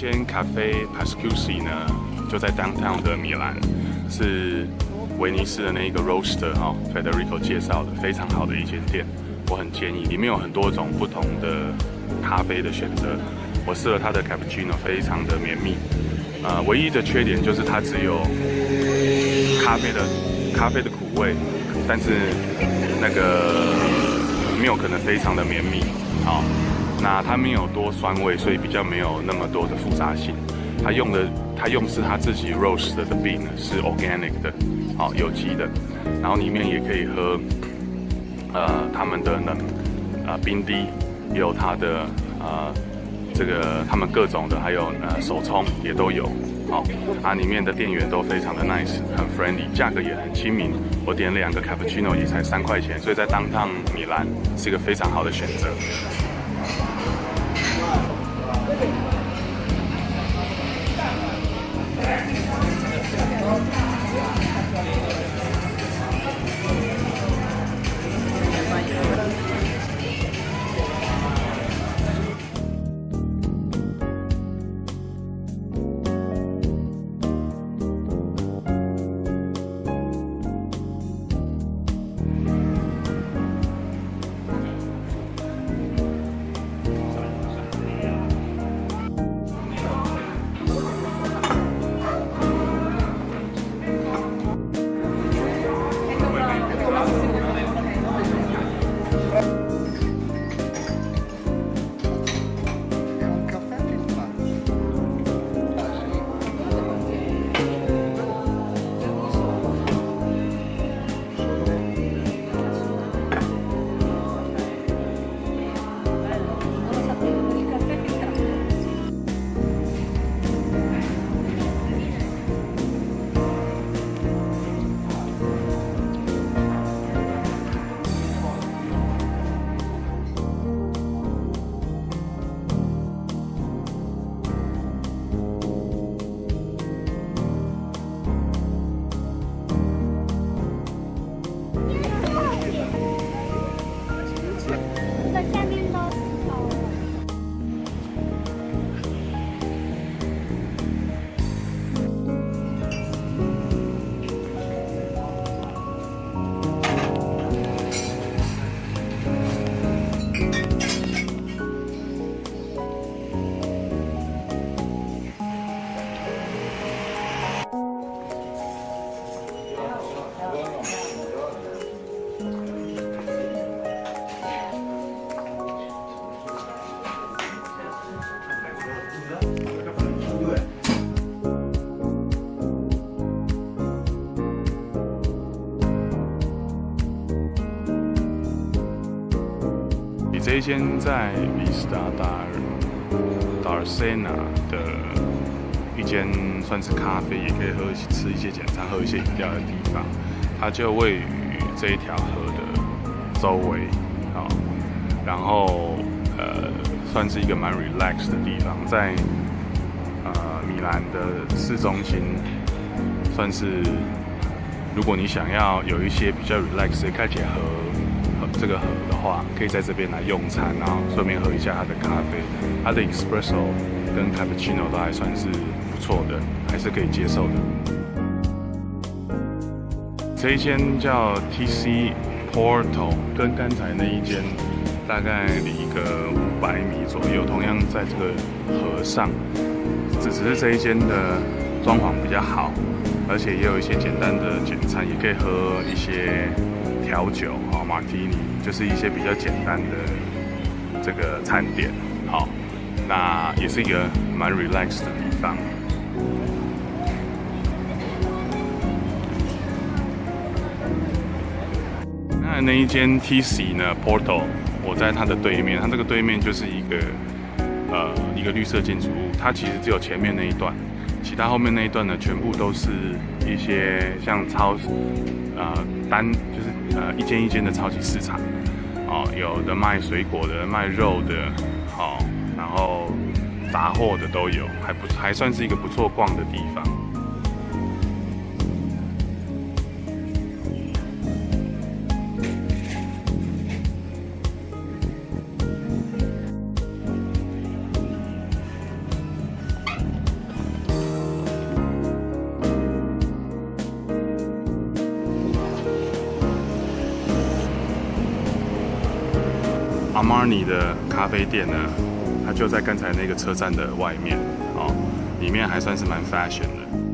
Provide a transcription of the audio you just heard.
间咖啡 Pascusi 呢，就在 downtown 的米兰，是威尼斯的那一个 roaster 哈，Federico 介绍的非常好的一间店，我很建议，里面有很多种不同的咖啡的选择。我试了它的 cappuccino，非常的绵密。呃，唯一的缺点就是它只有咖啡的咖啡的苦味，但是那个没有可能非常的绵密，好。那它没有多酸味，所以比较没有那么多的复杂性。它用的，它用是它自己 roast 的 bean 是 organic 的，好有机的。然后里面也可以喝，呃，他们的冷，呃，冰滴，也有它的，呃，这个他们各种的，还有呃手冲也都有。好，啊，里面的店员都非常的 nice，很 friendly，价格也很亲民。我点两个 cappuccino 也才三块钱，所以在当趟米兰是一个非常好的选择。Yeah. 下面的这一间在 Vista Dar Darsena 的一间算是咖啡，也可以喝吃一些简餐、喝一些饮料的地方。它就位于这一条河的周围，啊，然后呃，算是一个蛮 relax 的地方，在呃米兰的市中心，算是如果你想要有一些比较 relax 的看起来河。这个河的话，可以在这边来用餐，然后顺便喝一下它的咖啡。它的 espresso 跟 cappuccino 都还算是不错的，还是可以接受的。这一间叫 TC Porto，跟刚才那一间大概离一个五百米左右，同样在这个河上，只只是这一间的装潢比较好，而且也有一些简单的简餐，也可以喝一些。调酒，马提尼就是一些比较简单的这个餐点，好，那也是一个蛮 relax 的地方。那那一间 TC 呢，Porto，我在它的对面，它这个对面就是一个呃一个绿色建筑物，它其实只有前面那一段，其他后面那一段呢，全部都是一些像超呃单就是。呃，一间一间的超级市场，哦，有的卖水果的，卖肉的，好，然后杂货的都有，还不还算是一个不错逛的地方。Armani 的咖啡店呢，它就在刚才那个车站的外面哦，里面还算是蛮 fashion 的。